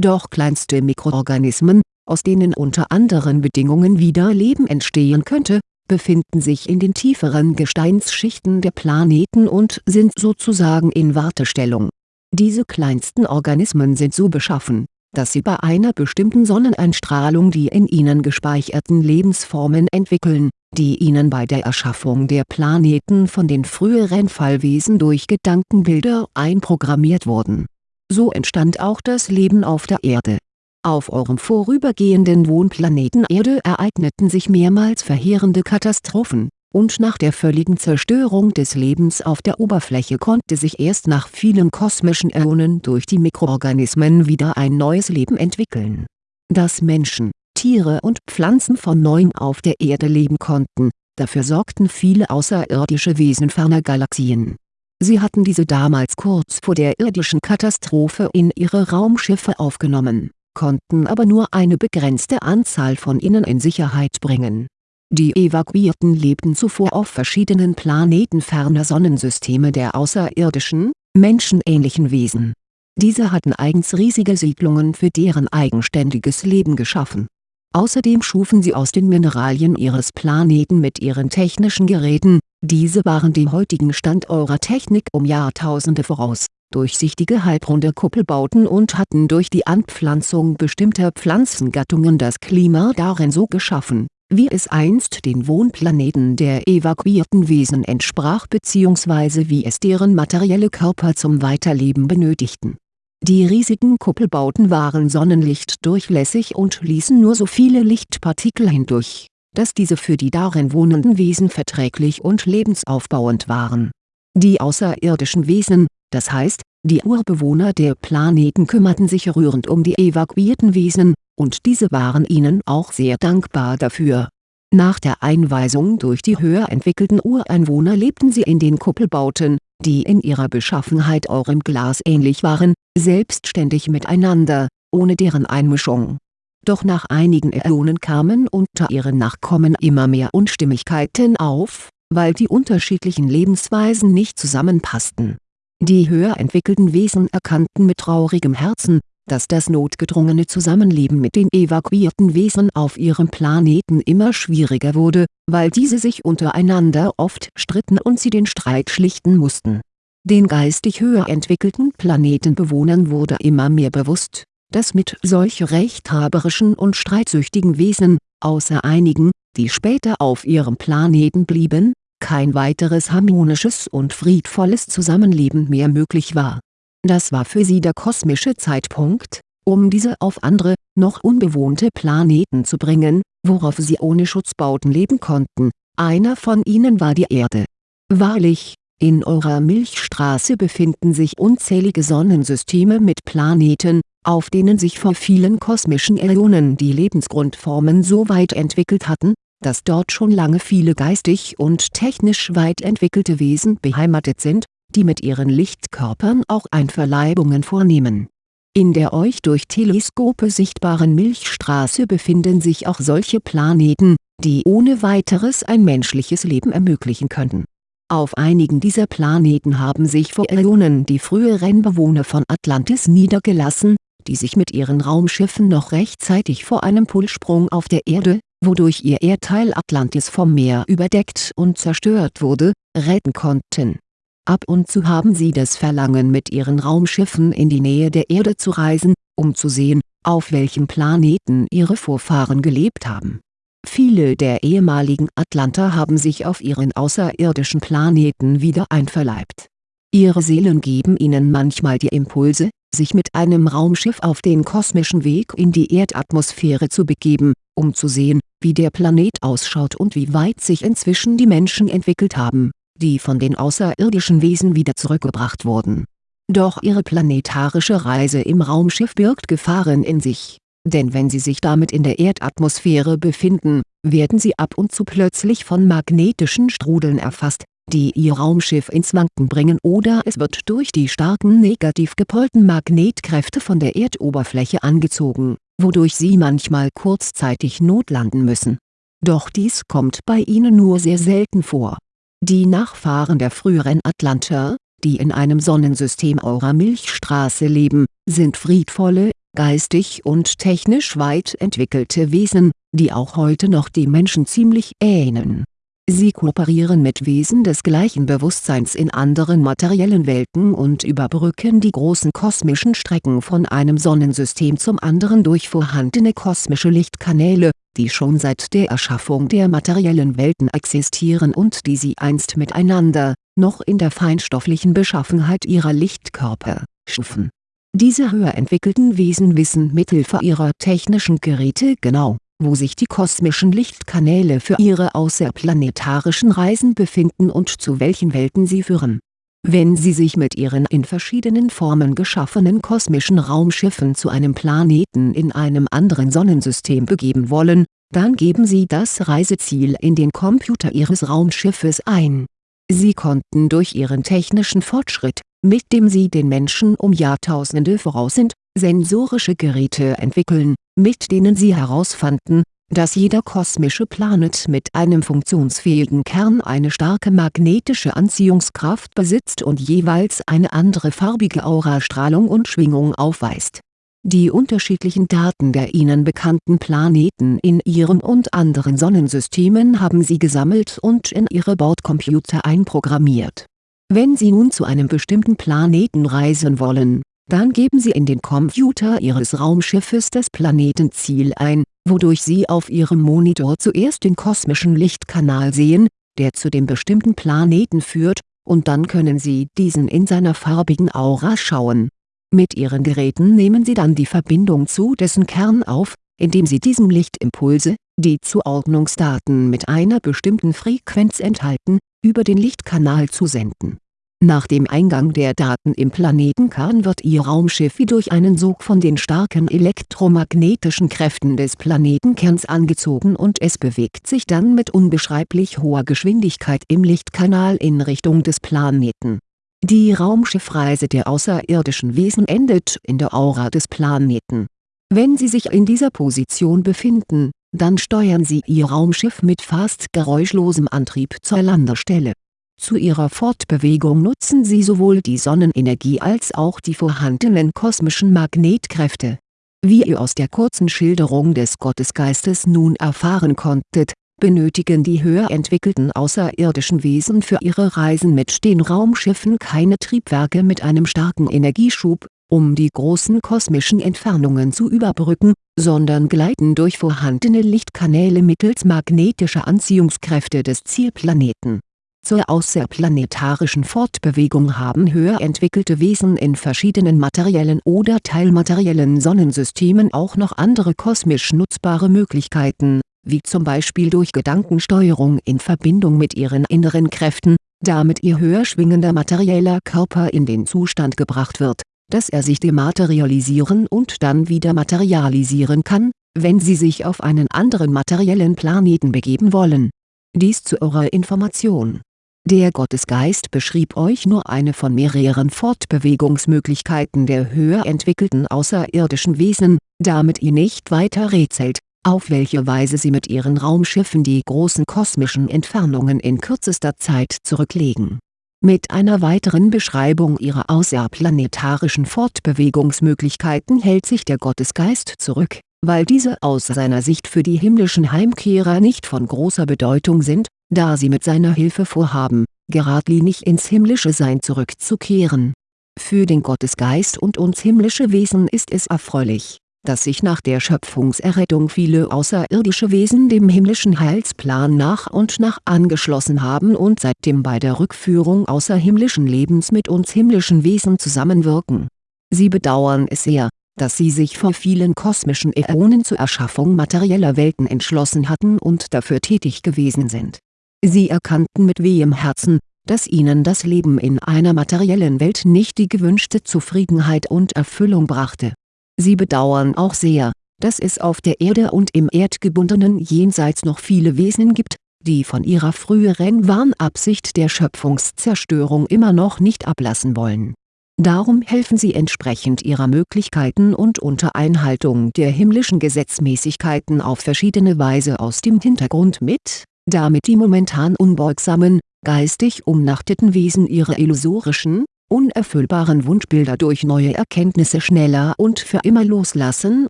Doch kleinste Mikroorganismen, aus denen unter anderen Bedingungen wieder Leben entstehen könnte, befinden sich in den tieferen Gesteinsschichten der Planeten und sind sozusagen in Wartestellung. Diese kleinsten Organismen sind so beschaffen, dass sie bei einer bestimmten Sonneneinstrahlung die in ihnen gespeicherten Lebensformen entwickeln, die ihnen bei der Erschaffung der Planeten von den früheren Fallwesen durch Gedankenbilder einprogrammiert wurden. So entstand auch das Leben auf der Erde auf eurem vorübergehenden Wohnplaneten Erde ereigneten sich mehrmals verheerende Katastrophen, und nach der völligen Zerstörung des Lebens auf der Oberfläche konnte sich erst nach vielen kosmischen Äonen durch die Mikroorganismen wieder ein neues Leben entwickeln. Dass Menschen, Tiere und Pflanzen von neuem auf der Erde leben konnten, dafür sorgten viele außerirdische Wesen ferner Galaxien. Sie hatten diese damals kurz vor der irdischen Katastrophe in ihre Raumschiffe aufgenommen konnten aber nur eine begrenzte Anzahl von ihnen in Sicherheit bringen. Die Evakuierten lebten zuvor auf verschiedenen Planeten ferner Sonnensysteme der außerirdischen, menschenähnlichen Wesen. Diese hatten eigens riesige Siedlungen für deren eigenständiges Leben geschaffen. Außerdem schufen sie aus den Mineralien ihres Planeten mit ihren technischen Geräten, diese waren dem heutigen Stand eurer Technik um Jahrtausende voraus durchsichtige halbrunde Kuppelbauten und hatten durch die Anpflanzung bestimmter Pflanzengattungen das Klima darin so geschaffen, wie es einst den Wohnplaneten der evakuierten Wesen entsprach bzw. wie es deren materielle Körper zum Weiterleben benötigten. Die riesigen Kuppelbauten waren sonnenlichtdurchlässig und ließen nur so viele Lichtpartikel hindurch, dass diese für die darin wohnenden Wesen verträglich und lebensaufbauend waren. Die außerirdischen Wesen, das heißt, die Urbewohner der Planeten kümmerten sich rührend um die evakuierten Wesen, und diese waren ihnen auch sehr dankbar dafür. Nach der Einweisung durch die höher entwickelten Ureinwohner lebten sie in den Kuppelbauten, die in ihrer Beschaffenheit eurem Glas ähnlich waren, selbstständig miteinander, ohne deren Einmischung. Doch nach einigen Äonen kamen unter ihren Nachkommen immer mehr Unstimmigkeiten auf, weil die unterschiedlichen Lebensweisen nicht zusammenpassten Die höher entwickelten Wesen erkannten mit traurigem Herzen, dass das notgedrungene Zusammenleben mit den evakuierten Wesen auf ihrem Planeten immer schwieriger wurde, weil diese sich untereinander oft stritten und sie den Streit schlichten mussten. Den geistig höher entwickelten Planetenbewohnern wurde immer mehr bewusst, dass mit solch rechthaberischen und streitsüchtigen Wesen, außer einigen, die später auf ihrem Planeten blieben, kein weiteres harmonisches und friedvolles Zusammenleben mehr möglich war. Das war für sie der kosmische Zeitpunkt, um diese auf andere, noch unbewohnte Planeten zu bringen, worauf sie ohne Schutzbauten leben konnten, einer von ihnen war die Erde. Wahrlich, in eurer Milchstraße befinden sich unzählige Sonnensysteme mit Planeten, auf denen sich vor vielen kosmischen Äonen die Lebensgrundformen so weit entwickelt hatten, dass dort schon lange viele geistig und technisch weit entwickelte Wesen beheimatet sind, die mit ihren Lichtkörpern auch Einverleibungen vornehmen. In der euch durch Teleskope sichtbaren Milchstraße befinden sich auch solche Planeten, die ohne weiteres ein menschliches Leben ermöglichen könnten. Auf einigen dieser Planeten haben sich vor Äonen die früheren Bewohner von Atlantis niedergelassen, die sich mit ihren Raumschiffen noch rechtzeitig vor einem Pulsprung auf der Erde, wodurch ihr Erdteil Atlantis vom Meer überdeckt und zerstört wurde, retten konnten. Ab und zu haben sie das Verlangen mit ihren Raumschiffen in die Nähe der Erde zu reisen, um zu sehen, auf welchem Planeten ihre Vorfahren gelebt haben. Viele der ehemaligen Atlanter haben sich auf ihren außerirdischen Planeten wieder einverleibt. Ihre Seelen geben ihnen manchmal die Impulse, sich mit einem Raumschiff auf den kosmischen Weg in die Erdatmosphäre zu begeben, um zu sehen, wie der Planet ausschaut und wie weit sich inzwischen die Menschen entwickelt haben, die von den außerirdischen Wesen wieder zurückgebracht wurden. Doch ihre planetarische Reise im Raumschiff birgt Gefahren in sich, denn wenn sie sich damit in der Erdatmosphäre befinden, werden sie ab und zu plötzlich von magnetischen Strudeln erfasst, die ihr Raumschiff ins Wanken bringen oder es wird durch die starken negativ gepolten Magnetkräfte von der Erdoberfläche angezogen wodurch sie manchmal kurzzeitig notlanden müssen. Doch dies kommt bei ihnen nur sehr selten vor. Die Nachfahren der früheren Atlanter, die in einem Sonnensystem eurer Milchstraße leben, sind friedvolle, geistig und technisch weit entwickelte Wesen, die auch heute noch dem Menschen ziemlich ähneln Sie kooperieren mit Wesen des gleichen Bewusstseins in anderen materiellen Welten und überbrücken die großen kosmischen Strecken von einem Sonnensystem zum anderen durch vorhandene kosmische Lichtkanäle, die schon seit der Erschaffung der materiellen Welten existieren und die sie einst miteinander, noch in der feinstofflichen Beschaffenheit ihrer Lichtkörper, schufen. Diese höher entwickelten Wesen wissen mithilfe ihrer technischen Geräte genau wo sich die kosmischen Lichtkanäle für ihre außerplanetarischen Reisen befinden und zu welchen Welten sie führen. Wenn Sie sich mit Ihren in verschiedenen Formen geschaffenen kosmischen Raumschiffen zu einem Planeten in einem anderen Sonnensystem begeben wollen, dann geben Sie das Reiseziel in den Computer Ihres Raumschiffes ein. Sie konnten durch Ihren technischen Fortschritt, mit dem Sie den Menschen um Jahrtausende voraus sind, sensorische Geräte entwickeln, mit denen sie herausfanden, dass jeder kosmische Planet mit einem funktionsfähigen Kern eine starke magnetische Anziehungskraft besitzt und jeweils eine andere farbige Aurastrahlung und Schwingung aufweist. Die unterschiedlichen Daten der ihnen bekannten Planeten in ihrem und anderen Sonnensystemen haben sie gesammelt und in ihre Bordcomputer einprogrammiert. Wenn sie nun zu einem bestimmten Planeten reisen wollen dann geben Sie in den Computer Ihres Raumschiffes das Planetenziel ein, wodurch Sie auf Ihrem Monitor zuerst den kosmischen Lichtkanal sehen, der zu dem bestimmten Planeten führt, und dann können Sie diesen in seiner farbigen Aura schauen. Mit Ihren Geräten nehmen Sie dann die Verbindung zu dessen Kern auf, indem Sie diesem Lichtimpulse, die Zuordnungsdaten mit einer bestimmten Frequenz enthalten, über den Lichtkanal zusenden nach dem Eingang der Daten im Planetenkern wird Ihr Raumschiff wie durch einen Sog von den starken elektromagnetischen Kräften des Planetenkerns angezogen und es bewegt sich dann mit unbeschreiblich hoher Geschwindigkeit im Lichtkanal in Richtung des Planeten. Die Raumschiffreise der außerirdischen Wesen endet in der Aura des Planeten. Wenn Sie sich in dieser Position befinden, dann steuern Sie Ihr Raumschiff mit fast geräuschlosem Antrieb zur Landestelle Zu ihrer Fortbewegung nutzen sie sowohl die Sonnenenergie als auch die vorhandenen kosmischen Magnetkräfte. Wie ihr aus der kurzen Schilderung des Gottesgeistes nun erfahren konntet, benötigen die höher entwickelten außerirdischen Wesen für ihre Reisen mit den Raumschiffen keine Triebwerke mit einem starken Energieschub, um die großen kosmischen Entfernungen zu überbrücken, sondern gleiten durch vorhandene Lichtkanäle mittels magnetischer Anziehungskräfte des Zielplaneten. Zur außerplanetarischen Fortbewegung haben höher entwickelte Wesen in verschiedenen materiellen oder teilmateriellen Sonnensystemen auch noch andere kosmisch nutzbare Möglichkeiten, wie zum Beispiel durch Gedankensteuerung in Verbindung mit ihren inneren Kräften, damit ihr höher schwingender materieller Körper in den Zustand gebracht wird dass er sich dematerialisieren und dann wieder materialisieren kann, wenn Sie sich auf einen anderen materiellen Planeten begeben wollen. Dies zu eurer Information. Der Gottesgeist beschrieb euch nur eine von mehreren Fortbewegungsmöglichkeiten der höher entwickelten außerirdischen Wesen, damit ihr nicht weiter rätselt, auf welche Weise sie mit ihren Raumschiffen die großen kosmischen Entfernungen in kürzester Zeit zurücklegen. Mit einer weiteren Beschreibung ihrer außerplanetarischen Fortbewegungsmöglichkeiten hält sich der Gottesgeist zurück, weil diese aus seiner Sicht für die himmlischen Heimkehrer nicht von großer Bedeutung sind, da sie mit seiner Hilfe vorhaben, geradlinig ins himmlische Sein zurückzukehren. Für den Gottesgeist und uns himmlische Wesen ist es erfreulich dass sich nach der Schöpfungserrettung viele außerirdische Wesen dem himmlischen Heilsplan nach und nach angeschlossen haben und seitdem bei der Rückführung außerhimmlischen Lebens mit uns himmlischen Wesen zusammenwirken. Sie bedauern es sehr, dass sie sich vor vielen kosmischen Äonen zur Erschaffung materieller Welten entschlossen hatten und dafür tätig gewesen sind. Sie erkannten mit wehem Herzen, dass ihnen das Leben in einer materiellen Welt nicht die gewünschte Zufriedenheit und Erfüllung brachte Sie bedauern auch sehr, dass es auf der Erde und im erdgebundenen Jenseits noch viele Wesen gibt, die von ihrer früheren Warnabsicht der Schöpfungszerstörung immer noch nicht ablassen wollen. Darum helfen sie entsprechend ihrer Möglichkeiten und unter Einhaltung der himmlischen Gesetzmäßigkeiten auf verschiedene Weise aus dem Hintergrund mit, damit die momentan unbeugsamen, geistig umnachteten Wesen ihre illusorischen, unerfüllbaren Wunschbilder durch neue Erkenntnisse schneller und für immer loslassen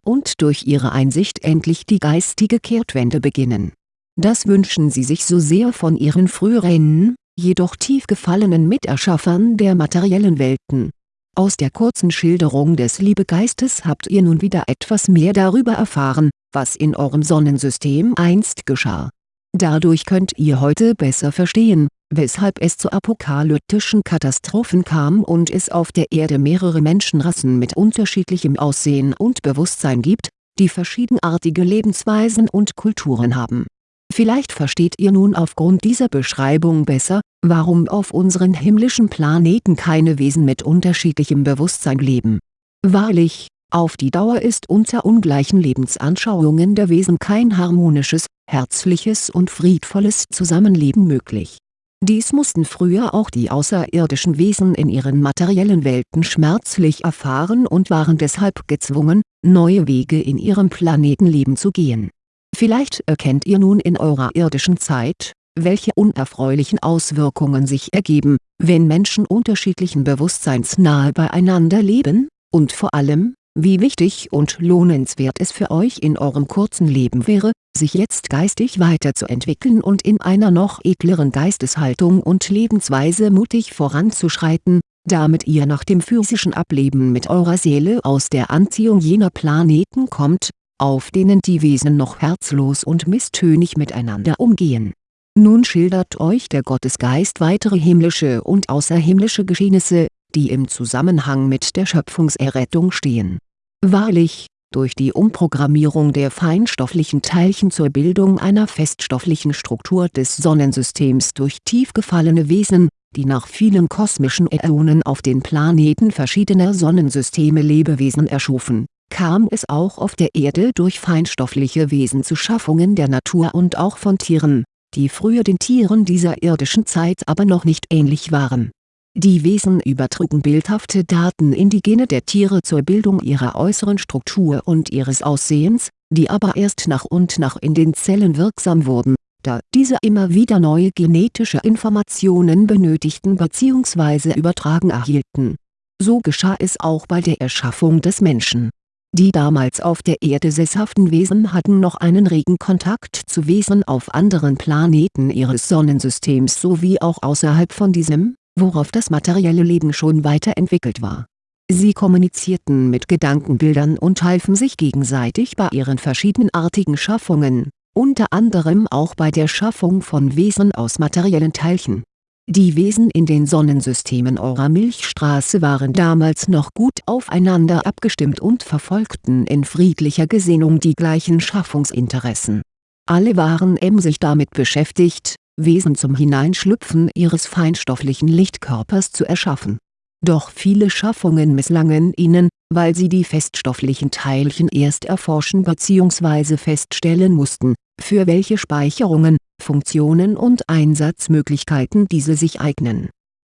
und durch ihre Einsicht endlich die geistige Kehrtwende beginnen. Das wünschen sie sich so sehr von ihren früheren, jedoch tief gefallenen Miterschaffern der materiellen Welten. Aus der kurzen Schilderung des Liebegeistes habt ihr nun wieder etwas mehr darüber erfahren, was in eurem Sonnensystem einst geschah. Dadurch könnt ihr heute besser verstehen, weshalb es zu apokalyptischen Katastrophen kam und es auf der Erde mehrere Menschenrassen mit unterschiedlichem Aussehen und Bewusstsein gibt, die verschiedenartige Lebensweisen und Kulturen haben. Vielleicht versteht ihr nun aufgrund dieser Beschreibung besser, warum auf unseren himmlischen Planeten keine Wesen mit unterschiedlichem Bewusstsein leben. Wahrlich, auf die Dauer ist unter ungleichen Lebensanschauungen der Wesen kein harmonisches, herzliches und friedvolles Zusammenleben möglich dies mussten früher auch die außerirdischen Wesen in ihren materiellen Welten schmerzlich erfahren und waren deshalb gezwungen, neue Wege in ihrem Planetenleben zu gehen. Vielleicht erkennt ihr nun in eurer irdischen Zeit, welche unerfreulichen Auswirkungen sich ergeben, wenn Menschen unterschiedlichen Bewusstseins nahe beieinander leben, und vor allem, wie wichtig und lohnenswert es für euch in eurem kurzen Leben wäre, sich jetzt geistig weiterzuentwickeln und in einer noch edleren Geisteshaltung und Lebensweise mutig voranzuschreiten, damit ihr nach dem physischen Ableben mit eurer Seele aus der Anziehung jener Planeten kommt, auf denen die Wesen noch herzlos und misstönig miteinander umgehen. Nun schildert euch der Gottesgeist weitere himmlische und außerhimmlische Geschehnisse, die im Zusammenhang mit der Schöpfungserrettung stehen. Wahrlich, durch die Umprogrammierung der feinstofflichen Teilchen zur Bildung einer feststofflichen Struktur des Sonnensystems durch tief gefallene Wesen, die nach vielen kosmischen Äonen auf den Planeten verschiedener Sonnensysteme Lebewesen erschufen, kam es auch auf der Erde durch feinstoffliche Wesen zu Schaffungen der Natur und auch von Tieren, die früher den Tieren dieser irdischen Zeit aber noch nicht ähnlich waren die Wesen übertrugen bildhafte Daten in die Gene der Tiere zur Bildung ihrer äußeren Struktur und ihres Aussehens, die aber erst nach und nach in den Zellen wirksam wurden, da diese immer wieder neue genetische Informationen benötigten bzw. übertragen erhielten. So geschah es auch bei der Erschaffung des Menschen. Die damals auf der Erde sesshaften Wesen hatten noch einen regen Kontakt zu Wesen auf anderen Planeten ihres Sonnensystems sowie auch außerhalb von diesem, worauf das materielle Leben schon weiterentwickelt war. Sie kommunizierten mit Gedankenbildern und halfen sich gegenseitig bei ihren verschiedenartigen Schaffungen unter anderem auch bei der Schaffung von Wesen aus materiellen Teilchen. Die Wesen in den Sonnensystemen eurer Milchstraße waren damals noch gut aufeinander abgestimmt und verfolgten in friedlicher Gesinnung die gleichen Schaffungsinteressen. Alle waren emsig damit beschäftigt, Wesen zum Hineinschlüpfen ihres feinstofflichen Lichtkörpers zu erschaffen. Doch viele Schaffungen misslangen ihnen, weil sie die feststofflichen Teilchen erst erforschen bzw. feststellen mussten, für welche Speicherungen, Funktionen und Einsatzmöglichkeiten diese sich eignen.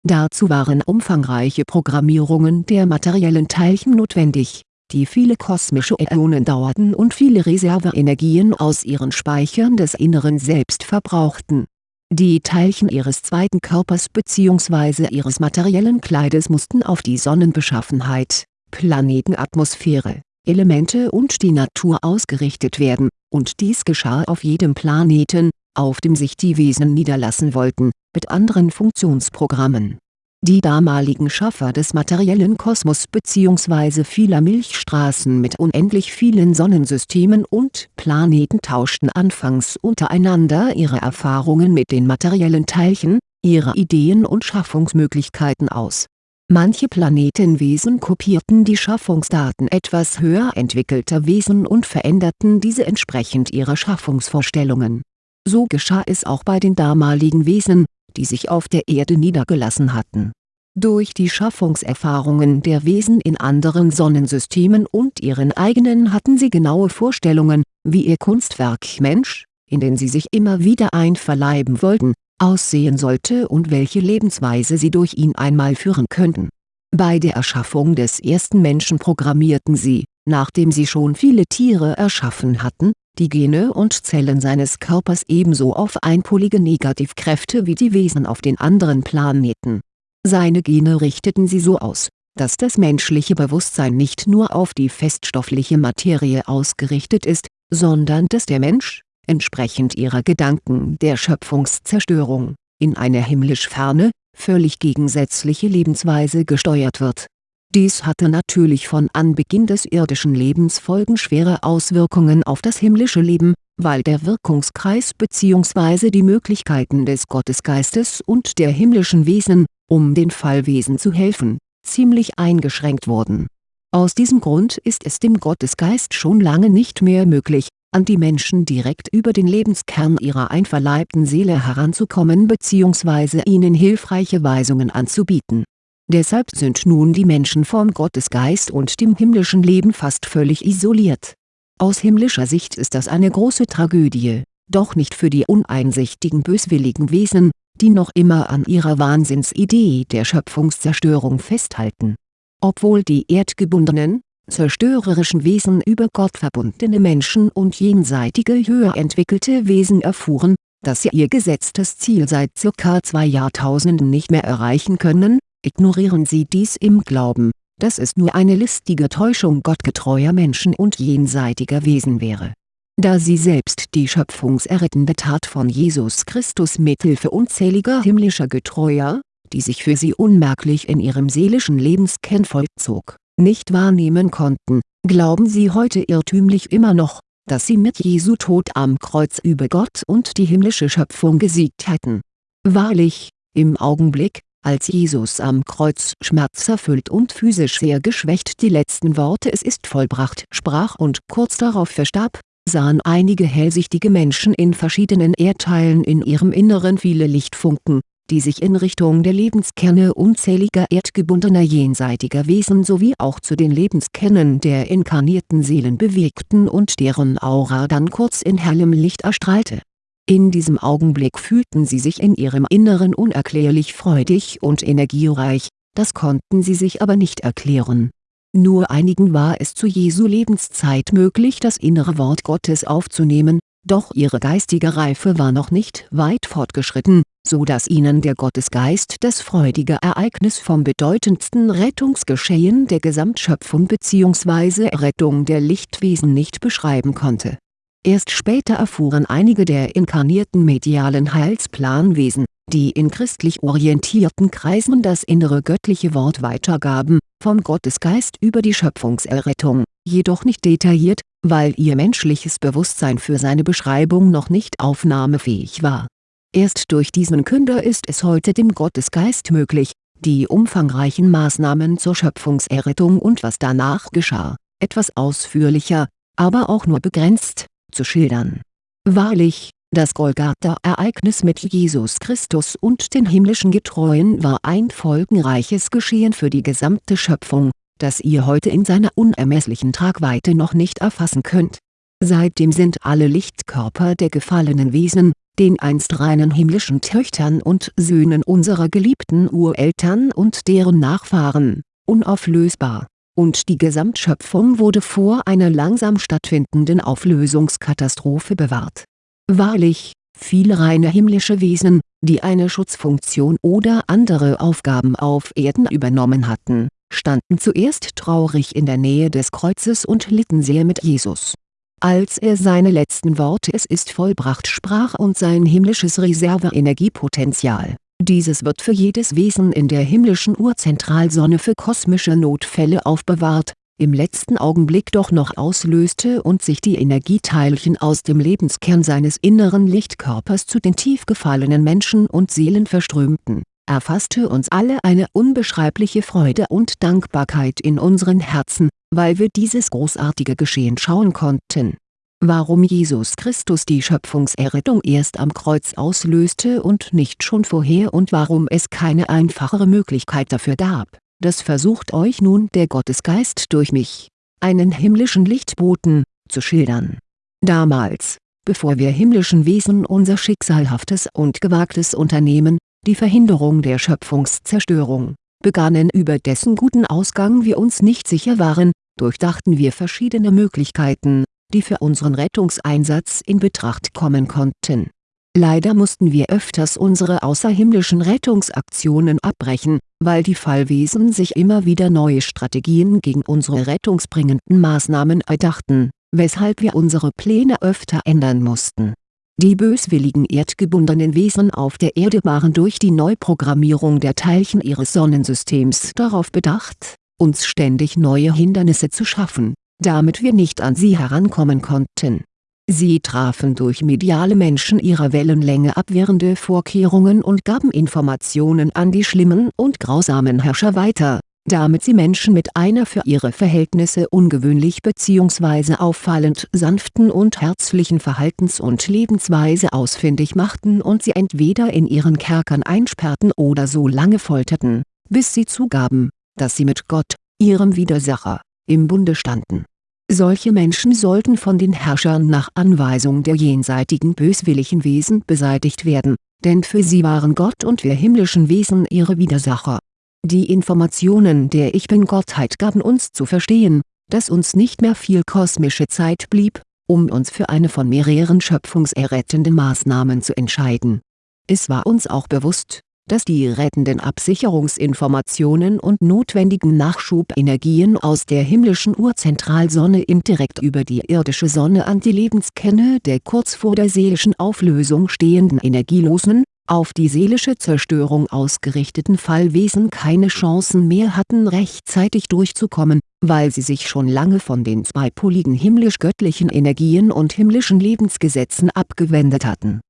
Dazu waren umfangreiche Programmierungen der materiellen Teilchen notwendig, die viele kosmische Äonen dauerten und viele Reserveenergien aus ihren Speichern des Inneren selbst verbrauchten. Die Teilchen ihres zweiten Körpers bzw. ihres materiellen Kleides mussten auf die Sonnenbeschaffenheit, Planetenatmosphäre, Elemente und die Natur ausgerichtet werden, und dies geschah auf jedem Planeten, auf dem sich die Wesen niederlassen wollten, mit anderen Funktionsprogrammen. Die damaligen Schaffer des materiellen Kosmos bzw. vieler Milchstraßen mit unendlich vielen Sonnensystemen und Planeten tauschten anfangs untereinander ihre Erfahrungen mit den materiellen Teilchen, ihre Ideen und Schaffungsmöglichkeiten aus Manche Planetenwesen kopierten die Schaffungsdaten etwas höher entwickelter Wesen und veränderten diese entsprechend ihrer Schaffungsvorstellungen. So geschah es auch bei den damaligen Wesen, die sich auf der Erde niedergelassen hatten. Durch die Schaffungserfahrungen der Wesen in anderen Sonnensystemen und ihren eigenen hatten sie genaue Vorstellungen, wie ihr Kunstwerk Mensch, in den sie sich immer wieder einverleiben wollten, aussehen sollte und welche Lebensweise sie durch ihn einmal führen könnten. Bei der Erschaffung des ersten Menschen programmierten sie, nachdem sie schon viele Tiere erschaffen hatten, die Gene und Zellen seines Körpers ebenso auf einpolige Negativkräfte wie die Wesen auf den anderen Planeten. Seine Gene richteten sie so aus, dass das menschliche Bewusstsein nicht nur auf die feststoffliche Materie ausgerichtet ist, sondern dass der Mensch, entsprechend ihrer Gedanken der Schöpfungszerstörung, in eine himmlisch ferne, völlig gegensätzliche Lebensweise gesteuert wird. Dies hatte natürlich von Anbeginn des irdischen Lebens folgenschwere Auswirkungen auf das himmlische Leben, weil der Wirkungskreis bzw. die Möglichkeiten des Gottesgeistes und der himmlischen Wesen, um den Fallwesen zu helfen, ziemlich eingeschränkt wurden. Aus diesem Grund ist es dem Gottesgeist schon lange nicht mehr möglich, an die Menschen direkt über den Lebenskern ihrer einverleibten Seele heranzukommen bzw. ihnen hilfreiche Weisungen anzubieten. Deshalb sind nun die Menschen vom Gottesgeist und dem himmlischen Leben fast völlig isoliert. Aus himmlischer Sicht ist das eine große Tragödie, doch nicht für die uneinsichtigen böswilligen Wesen, die noch immer an ihrer Wahnsinnsidee der Schöpfungszerstörung festhalten. Obwohl die erdgebundenen, zerstörerischen Wesen über Gott verbundene Menschen und jenseitige höher entwickelte Wesen erfuhren, dass sie ihr gesetztes Ziel seit ca. zwei Jahrtausenden nicht mehr erreichen können, ignorieren sie dies im Glauben, dass es nur eine listige Täuschung gottgetreuer Menschen und jenseitiger Wesen wäre. Da sie selbst die schöpfungserrettende Tat von Jesus Christus mithilfe unzähliger himmlischer Getreuer, die sich für sie unmerklich in ihrem seelischen Lebenskern vollzog nicht wahrnehmen konnten, glauben sie heute irrtümlich immer noch, dass sie mit Jesu Tod am Kreuz über Gott und die himmlische Schöpfung gesiegt hätten. Wahrlich, im Augenblick, als Jesus am Kreuz schmerzerfüllt und physisch sehr geschwächt die letzten Worte es ist vollbracht sprach und kurz darauf verstarb, sahen einige hellsichtige Menschen in verschiedenen Erdteilen in ihrem Inneren viele Lichtfunken, die sich in Richtung der Lebenskerne unzähliger erdgebundener jenseitiger Wesen sowie auch zu den Lebenskernen der inkarnierten Seelen bewegten und deren Aura dann kurz in hellem Licht erstrahlte. In diesem Augenblick fühlten sie sich in ihrem Inneren unerklärlich freudig und energiereich, das konnten sie sich aber nicht erklären. Nur einigen war es zu Jesu Lebenszeit möglich das innere Wort Gottes aufzunehmen, doch ihre geistige Reife war noch nicht weit fortgeschritten, so dass ihnen der Gottesgeist das freudige Ereignis vom bedeutendsten Rettungsgeschehen der Gesamtschöpfung bzw. Rettung der Lichtwesen nicht beschreiben konnte. Erst später erfuhren einige der inkarnierten medialen Heilsplanwesen, die in christlich orientierten Kreisen das innere göttliche Wort weitergaben, vom Gottesgeist über die Schöpfungserrettung, jedoch nicht detailliert, weil ihr menschliches Bewusstsein für seine Beschreibung noch nicht aufnahmefähig war. Erst durch diesen Künder ist es heute dem Gottesgeist möglich, die umfangreichen Maßnahmen zur Schöpfungserrettung und was danach geschah, etwas ausführlicher, aber auch nur begrenzt, zu schildern. Wahrlich, das Golgatha-Ereignis mit Jesus Christus und den himmlischen Getreuen war ein folgenreiches Geschehen für die gesamte Schöpfung, das ihr heute in seiner unermesslichen Tragweite noch nicht erfassen könnt. Seitdem sind alle Lichtkörper der gefallenen Wesen, den einst reinen himmlischen Töchtern und Söhnen unserer geliebten Ureltern und deren Nachfahren, unauflösbar, und die Gesamtschöpfung wurde vor einer langsam stattfindenden Auflösungskatastrophe bewahrt. Wahrlich, viele reine himmlische Wesen, die eine Schutzfunktion oder andere Aufgaben auf Erden übernommen hatten standen zuerst traurig in der Nähe des Kreuzes und litten sehr mit Jesus. Als er seine letzten Worte es ist vollbracht sprach und sein himmlisches Reserveenergiepotenzial, dieses wird für jedes Wesen in der himmlischen Urzentralsonne für kosmische Notfälle aufbewahrt, im letzten Augenblick doch noch auslöste und sich die Energieteilchen aus dem Lebenskern seines inneren Lichtkörpers zu den tief gefallenen Menschen und Seelen verströmten erfasste uns alle eine unbeschreibliche Freude und Dankbarkeit in unseren Herzen, weil wir dieses großartige Geschehen schauen konnten. Warum Jesus Christus die Schöpfungserrettung erst am Kreuz auslöste und nicht schon vorher und warum es keine einfachere Möglichkeit dafür gab, das versucht euch nun der Gottesgeist durch mich, einen himmlischen Lichtboten, zu schildern. Damals, bevor wir himmlischen Wesen unser schicksalhaftes und gewagtes Unternehmen, die Verhinderung der Schöpfungszerstörung, begannen über dessen guten Ausgang wir uns nicht sicher waren, durchdachten wir verschiedene Möglichkeiten, die für unseren Rettungseinsatz in Betracht kommen konnten. Leider mussten wir öfters unsere außerhimmlischen Rettungsaktionen abbrechen, weil die Fallwesen sich immer wieder neue Strategien gegen unsere rettungsbringenden Maßnahmen erdachten, weshalb wir unsere Pläne öfter ändern mussten die böswilligen erdgebundenen Wesen auf der Erde waren durch die Neuprogrammierung der Teilchen ihres Sonnensystems darauf bedacht, uns ständig neue Hindernisse zu schaffen, damit wir nicht an sie herankommen konnten. Sie trafen durch mediale Menschen ihrer Wellenlänge abwehrende Vorkehrungen und gaben Informationen an die schlimmen und grausamen Herrscher weiter damit sie Menschen mit einer für ihre Verhältnisse ungewöhnlich bzw. auffallend sanften und herzlichen Verhaltens- und Lebensweise ausfindig machten und sie entweder in ihren Kerkern einsperrten oder so lange folterten, bis sie zugaben, dass sie mit Gott, ihrem Widersacher, im Bunde standen. Solche Menschen sollten von den Herrschern nach Anweisung der jenseitigen böswilligen Wesen beseitigt werden, denn für sie waren Gott und wir himmlischen Wesen ihre Widersacher die Informationen der Ich Bin-Gottheit gaben uns zu verstehen, dass uns nicht mehr viel kosmische Zeit blieb, um uns für eine von mehreren schöpfungserrettenden Maßnahmen zu entscheiden. Es war uns auch bewusst, dass die rettenden Absicherungsinformationen und notwendigen Nachschubenergien aus der himmlischen Urzentralsonne indirekt über die irdische Sonne an die Lebenskerne der kurz vor der seelischen Auflösung stehenden energielosen, auf die seelische Zerstörung ausgerichteten Fallwesen keine Chancen mehr hatten rechtzeitig durchzukommen, weil sie sich schon lange von den zweipoligen himmlisch-göttlichen Energien und himmlischen Lebensgesetzen abgewendet hatten